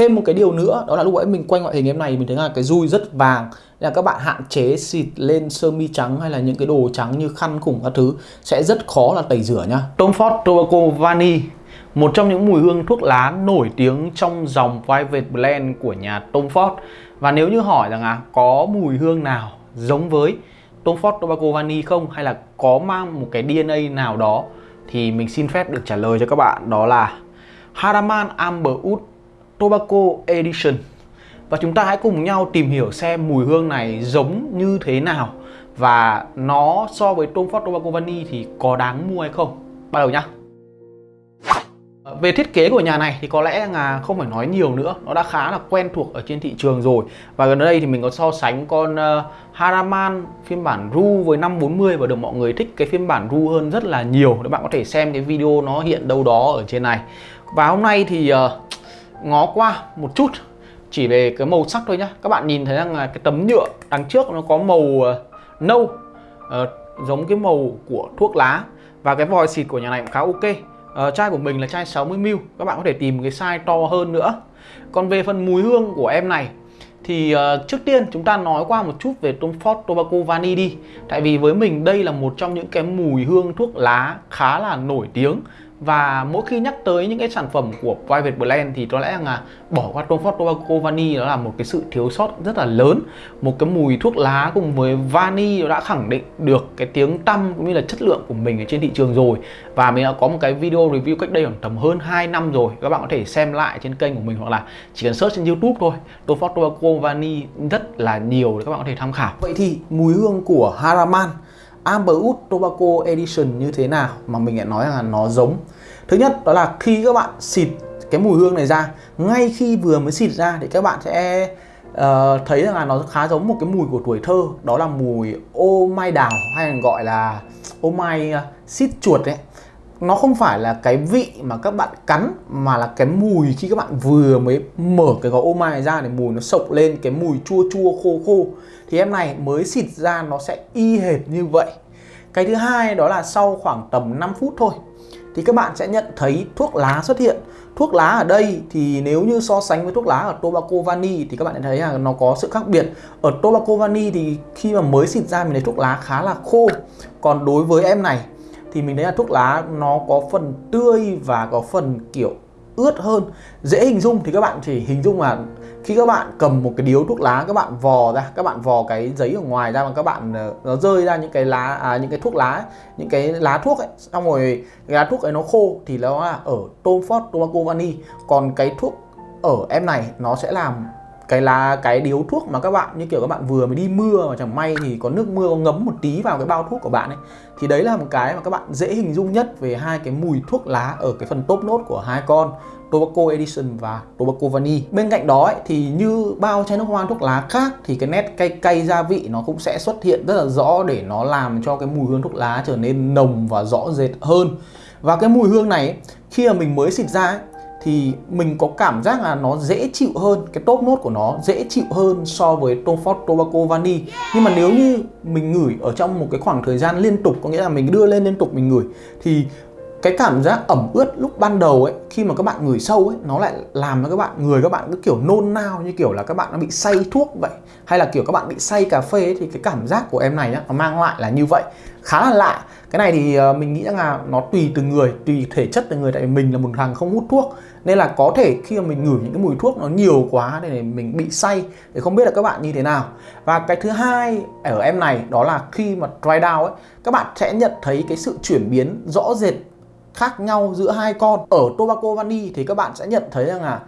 thêm một cái điều nữa, đó là lúc ấy mình quay ngoại hình em này, mình thấy là cái dui rất vàng. Nên là các bạn hạn chế xịt lên sơ mi trắng hay là những cái đồ trắng như khăn khủng các thứ, sẽ rất khó là tẩy rửa nhá. Tom Ford, Tobacco Vanille một trong những mùi hương thuốc lá nổi tiếng trong dòng Private Blend của nhà Tom Ford. Và nếu như hỏi rằng à có mùi hương nào giống với Tom Ford, Tobacco Vanille không, hay là có mang một cái DNA nào đó, thì mình xin phép được trả lời cho các bạn, đó là Haraman Amber Wood Tobacco Edition. Và chúng ta hãy cùng nhau tìm hiểu xem mùi hương này giống như thế nào. Và nó so với Tom Ford Tobacco Vanille thì có đáng mua hay không? Bắt đầu nhá. À, về thiết kế của nhà này thì có lẽ là không phải nói nhiều nữa. Nó đã khá là quen thuộc ở trên thị trường rồi. Và gần đây thì mình có so sánh con uh, Haraman phiên bản RU với 540 Và được mọi người thích cái phiên bản RU hơn rất là nhiều. Các bạn có thể xem cái video nó hiện đâu đó ở trên này. Và hôm nay thì uh, ngó qua một chút Chỉ về cái màu sắc thôi nhá. Các bạn nhìn thấy rằng là cái tấm nhựa đằng trước nó có màu ờ, nâu uh, Giống cái màu của thuốc lá. Và cái vòi xịt của nhà này cũng khá ok. Uh, chai của mình là chai 60ml các bạn có thể tìm cái size to hơn nữa. Còn về phần mùi hương của em này thì uh, trước tiên chúng ta nói qua một chút về Tom Ford Tobacco Vanille đi. Tại vì với mình đây là một trong những cái mùi hương thuốc lá khá là nổi tiếng và mỗi khi nhắc tới những cái sản phẩm của Private Blend thì có lẽ là bỏ qua Tom Ford Tobacco vani đó là một cái sự thiếu sót rất là lớn. Một cái mùi thuốc lá cùng với vani đã khẳng định được cái tiếng tăm cũng như là chất lượng của mình ở trên thị trường rồi. Và mình đã có một cái video review cách đây khoảng tầm hơn 2 năm rồi. Các bạn có thể xem lại trên kênh của mình hoặc là chỉ cần search trên YouTube thôi. Tom Ford Tobacco vani rất là nhiều để các bạn có thể tham khảo. Vậy thì mùi hương của Haraman Amberwood Tobacco Edition như thế nào mà mình lại nói là nó giống? Thứ nhất đó là khi các bạn xịt cái mùi hương này ra ngay khi vừa mới xịt ra thì các bạn sẽ uh, thấy rằng là nó khá giống một cái mùi của tuổi thơ đó là mùi ô mai đào hay còn gọi là ô mai ờ, uh, xít chuột ấy nó không phải là cái vị mà các bạn cắn, mà là cái mùi khi các bạn vừa mới mở cái gói ô mai này ra để mùi nó sộc lên, cái mùi chua chua khô khô. Thì em này mới xịt ra nó sẽ y hệt như vậy. Cái thứ hai đó là sau khoảng tầm 5 phút thôi, thì các bạn sẽ nhận thấy thuốc lá xuất hiện. Thuốc lá ở đây thì nếu như so sánh với thuốc lá ở tobacco vani thì các bạn thấy là nó có sự khác biệt. Ở tobacco vani thì khi mà mới xịt ra mình thấy thuốc lá khá là khô. Còn đối với em này thì mình thấy là thuốc lá nó có phần tươi và có phần kiểu ướt hơn. Dễ hình dung thì các bạn chỉ hình dung là khi các bạn cầm một cái điếu thuốc lá các bạn vò ra các bạn vò cái giấy ở ngoài ra và các bạn ờ, nó rơi ra những cái lá à, những cái thuốc lá những cái lá thuốc ấy. Xong rồi cái lá thuốc ấy nó khô thì nó là ở Tom Ford Tobacco Vani còn cái thuốc ở em này nó sẽ làm cái lá cái điếu thuốc mà các bạn như kiểu các bạn vừa mới đi mưa mà chẳng may thì có nước mưa có ngấm một tí vào cái bao thuốc của bạn ấy thì đấy là một cái mà các bạn dễ hình dung nhất về hai cái mùi thuốc lá ở cái phần top nốt của hai con Tobacco Edition và Tobacco Vanille. Bên cạnh đó ấy, thì như bao chai nước hoa thuốc lá khác thì cái nét cay cay gia vị nó cũng sẽ xuất hiện rất là rõ để nó làm cho cái mùi hương thuốc lá trở nên nồng và rõ rệt hơn. Và cái mùi hương này khi mà mình mới xịt ra ấy, thì mình có cảm giác là nó dễ chịu hơn, cái top nốt của nó dễ chịu hơn so với Tom Ford, Tobacco Vani. Nhưng mà nếu như mình ngửi ở trong một cái khoảng thời gian liên tục, có nghĩa là mình đưa lên liên tục mình ngửi, thì cái cảm giác ẩm ướt lúc ban đầu ấy khi mà các bạn ngửi sâu ấy nó lại làm cho các bạn người các bạn cứ kiểu nôn nao như kiểu là các bạn nó bị say thuốc vậy. Hay là kiểu các bạn bị say cà phê ấy, thì cái cảm giác của em này nhá, nó mang lại là như vậy. Khá là lạ. Cái này thì ờ, mình nghĩ rằng là nó tùy từng người tùy thể chất từng người. Tại vì mình là một thằng không hút thuốc nên là có thể khi mà mình ngửi những cái mùi thuốc nó nhiều quá để mình bị say thì không biết là các bạn như thế nào. Và cái thứ hai ở em này đó là khi mà dry down ấy các bạn sẽ nhận thấy cái sự chuyển biến rõ rệt khác nhau giữa hai con. Ở tobacco vani thì các bạn sẽ nhận thấy rằng là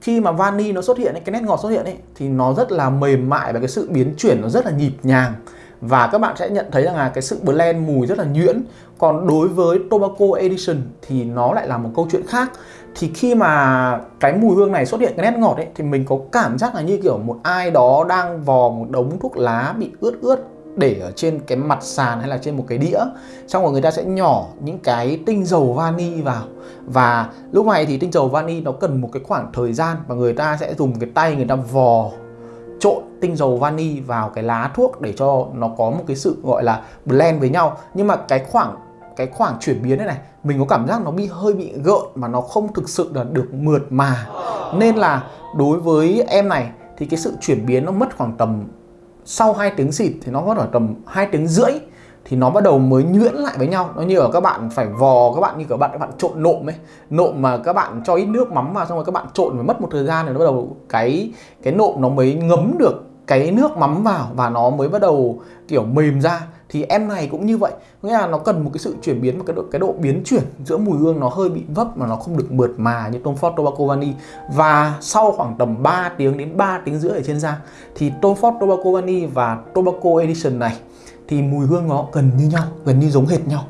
khi mà vani nó xuất hiện cái nét ngọt xuất hiện ấy, thì nó rất là mềm mại và cái sự biến chuyển nó rất là nhịp nhàng. Và các bạn sẽ nhận thấy rằng là cái sự blend mùi rất là nhuyễn. Còn đối với tobacco edition thì nó lại là một câu chuyện khác. Thì khi mà cái mùi hương này xuất hiện, cái nét ngọt ấy, thì mình có cảm giác là như kiểu một ai đó đang vò một đống thuốc lá bị ướt ướt để ở trên cái mặt sàn hay là trên một cái đĩa, xong rồi người ta sẽ nhỏ những cái tinh dầu vani vào. Và lúc này thì tinh dầu vani nó cần một cái khoảng thời gian và người ta sẽ dùng cái tay người ta vò trộn tinh dầu vani vào cái lá thuốc để cho nó có một cái sự gọi là blend với nhau. Nhưng mà cái khoảng cái khoảng chuyển biến này này, mình có cảm giác nó bị hơi bị gợn mà nó không thực sự là được mượt mà. Nên là đối với em này thì cái sự chuyển biến nó mất khoảng tầm sau 2 tiếng xịt thì nó có ở tầm 2 tiếng rưỡi thì nó bắt đầu mới nhuyễn lại với nhau. Nó như ở các bạn phải vò, các bạn như các bạn các bạn trộn nộm ấy. Nộm mà các bạn cho ít nước mắm vào, xong rồi các bạn trộn và mất một thời gian thì nó bắt đầu cái cái nộm nó mới ngấm được cái nước mắm vào và nó mới bắt đầu, kiểu, mềm ra. Thì em này cũng như vậy. Nghĩa là nó cần một cái sự chuyển biến, một cái độ cái độ biến chuyển giữa mùi hương nó hơi bị vấp mà nó không được mượt mà như Tom Ford Tobacco Vanille và sau khoảng tầm 3 tiếng đến 3 tiếng rưỡi ở trên da, thì Tom Ford Tobacco Vanille và Tobacco Edition này, thì mùi hương nó gần như nhau, gần như giống hệt nhau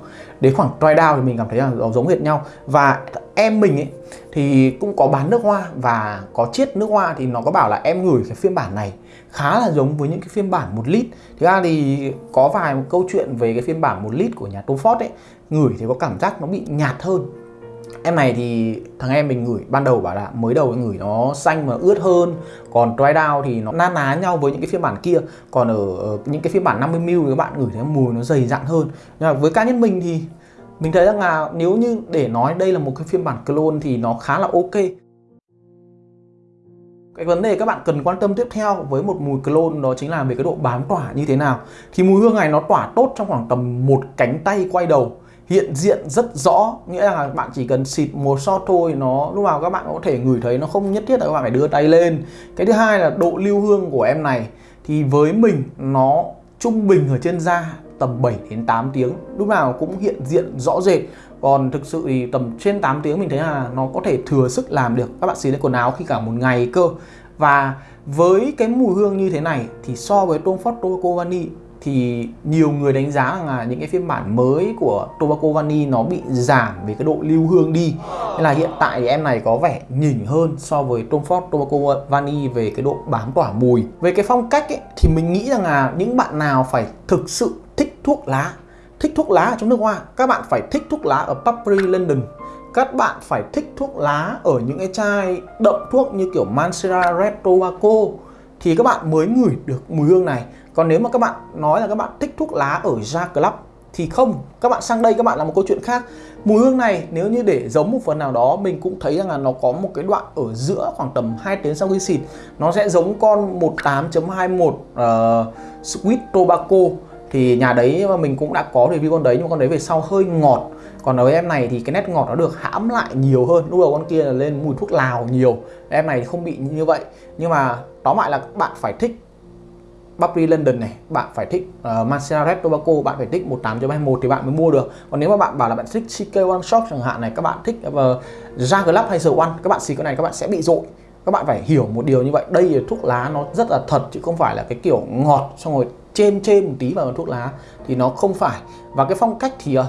đến khoảng try down thì mình cảm thấy là nó giống hệt nhau. Và em mình ấy, thì cũng có bán nước hoa và có chiết nước hoa thì nó có bảo là em gửi cái phiên bản này khá là giống với những cái phiên bản một lít. Thực ra thì có vài câu chuyện về cái phiên bản một lít của nhà Tom Ford ấy Ngửi thì có cảm giác nó bị nhạt hơn. Em này thì thằng em mình ngửi, ban đầu bảo là mới đầu ngửi nó xanh mà ướt hơn. Còn dry down thì nó na ná nhau với những cái phiên bản kia. Còn ở những cái phiên bản 50ml thì các bạn ngửi thấy mùi nó dày dặn hơn. Nhưng mà với cá nhân mình thì mình thấy rằng là nếu như để nói đây là một cái phiên bản clone thì nó khá là ok. Cái vấn đề các bạn cần quan tâm tiếp theo với một mùi clone đó chính là về cái độ bám tỏa như thế nào. Thì mùi hương này nó tỏa tốt trong khoảng tầm một cánh tay quay đầu hiện diện rất rõ. Nghĩa là bạn chỉ cần xịt một shot thôi, nó lúc nào các bạn có thể ngửi thấy nó không nhất thiết là các bạn phải đưa tay lên. Cái thứ hai là độ lưu hương của em này, thì với mình nó trung bình ở trên da tầm 7 đến 8 tiếng, lúc nào cũng hiện diện rõ rệt. Còn thực sự thì tầm trên 8 tiếng mình thấy là nó có thể thừa sức làm được. Các bạn xịt lên quần áo khi cả một ngày cơ. Và với cái mùi hương như thế này thì so với Tom Ford Tobacco thì nhiều người đánh giá rằng là những cái phiên bản mới của Tobacco Vani nó bị giảm về cái độ lưu hương đi. Nên là hiện tại thì em này có vẻ nhỉnh hơn so với Tom Ford Tobacco Vani về cái độ bám tỏa mùi. Về cái phong cách ấy, thì mình nghĩ rằng là những bạn nào phải thực sự thích thuốc lá thích thuốc lá ở trong nước hoa các bạn phải thích thuốc lá ở Papri London. Các bạn phải thích thuốc lá ở những cái chai đậm thuốc như kiểu Mancera Red Tobacco. Thì các bạn mới ngửi được mùi hương này còn nếu mà các bạn nói là các bạn thích thuốc lá ở Ja Club thì không các bạn sang đây các bạn là một câu chuyện khác. Mùi hương này nếu như để giống một phần nào đó mình cũng thấy rằng là nó có một cái đoạn ở giữa khoảng tầm 2 tiếng sau khi xịt. Nó sẽ giống con 18.21 uh, ờ, Sweet Tobacco. Thì nhà đấy mà mình cũng đã có review con đấy nhưng con đấy về sau hơi ngọt. Còn ở em này thì cái nét ngọt nó được hãm lại nhiều hơn. Lúc đầu con kia là lên mùi thuốc lào nhiều. Em này không bị như vậy. Nhưng mà tóm lại là các bạn phải thích Burberry London này bạn phải thích ờ, uh, Mancera Red Tobacco bạn phải thích 18.21 thì bạn mới mua được. Còn nếu mà bạn bảo là bạn thích CK One Shop chẳng hạn này các bạn thích ờ, uh, Jagerlab hay The One các bạn xì cái này các bạn sẽ bị dội các bạn phải hiểu một điều như vậy đây là thuốc lá nó rất là thật chứ không phải là cái kiểu ngọt xong rồi chêm chêm một tí vào thuốc lá thì nó không phải. Và cái phong cách thì uh,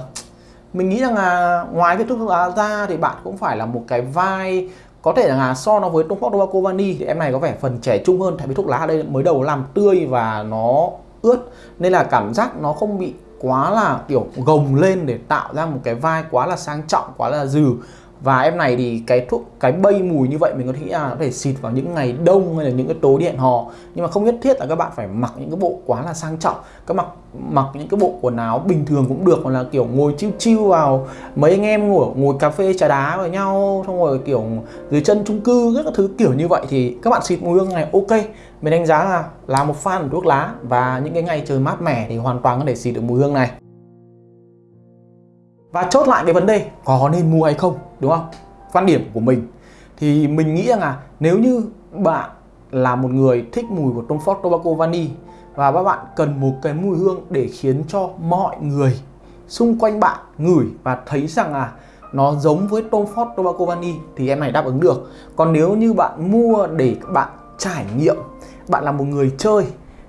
mình nghĩ rằng là ngoài cái thuốc lá ra thì bạn cũng phải là một cái vai có thể là so nó với Tom Ford Tobacco thì em này có vẻ phần trẻ trung hơn, tại vì thuốc lá ở đây mới đầu làm tươi và nó ướt, nên là cảm giác nó không bị quá là, kiểu, gồng lên để tạo ra một cái vai quá là sang trọng, quá là dừ và em này thì cái thuốc, cái bay mùi như vậy mình có thể nghĩ là có thể xịt vào những ngày đông hay là những cái tối điện hò. Nhưng mà không nhất thiết là các bạn phải mặc những cái bộ quá là sang trọng. Các mặc mặc những cái bộ quần áo bình thường cũng được, hoặc là kiểu ngồi chiêu chiêu vào mấy anh em ngồi ngồi cà phê trà đá với nhau, xong rồi kiểu dưới chân chung cư các thứ kiểu như vậy thì các bạn xịt mùi hương này ok. Mình đánh giá là là một fan của thuốc lá và những cái ngày trời mát mẻ thì hoàn toàn có thể xịt được mùi hương này và chốt lại cái vấn đề, có nên mua hay không, đúng không? Quan điểm của mình. Thì mình nghĩ rằng là nếu như bạn là một người thích mùi của Tom Ford, Tobacco Vanille và các bạn cần một cái mùi hương để khiến cho mọi người xung quanh bạn ngửi và thấy rằng là nó giống với Tom Ford, Tobacco Vanille thì em này đáp ứng được. Còn nếu như bạn mua để bạn trải nghiệm, bạn là một người chơi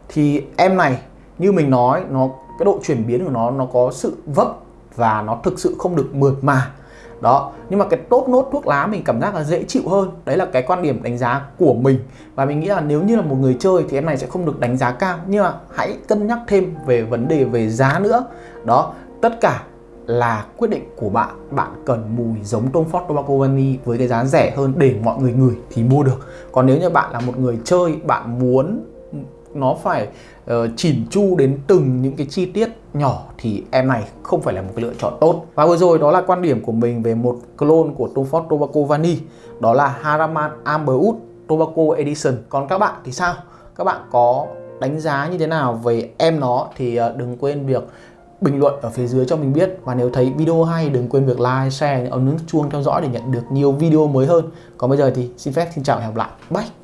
thì em này, như mình nói, nó, cái độ chuyển biến của nó nó có sự vấp và nó thực sự không được mượt mà. Đó, nhưng mà cái tốt nốt thuốc lá mình cảm giác là dễ chịu hơn. Đấy là cái quan điểm đánh giá của mình. Và mình nghĩ là nếu như là một người chơi thì em này sẽ không được đánh giá cao. Nhưng mà hãy cân nhắc thêm về vấn đề về giá nữa. Đó, tất cả là quyết định của bạn. Bạn cần mùi giống Tom Ford Tobacco Vanille với cái giá rẻ hơn để mọi người ngửi thì mua được. Còn nếu như bạn là một người chơi, bạn muốn nó phải uh, chỉn chu đến từng những cái chi tiết nhỏ thì em này không phải là một cái lựa chọn tốt và vừa rồi đó là quan điểm của mình về một clone của Tom Ford Tobacco Vani đó là Haraman Amberwood Tobacco Edition còn các bạn thì sao các bạn có đánh giá như thế nào về em nó thì uh, đừng quên việc bình luận ở phía dưới cho mình biết và nếu thấy video hay đừng quên việc like, share, ấn nút chuông theo dõi để nhận được nhiều video mới hơn. Còn bây giờ thì xin phép xin chào và hẹn gặp lại. Bye.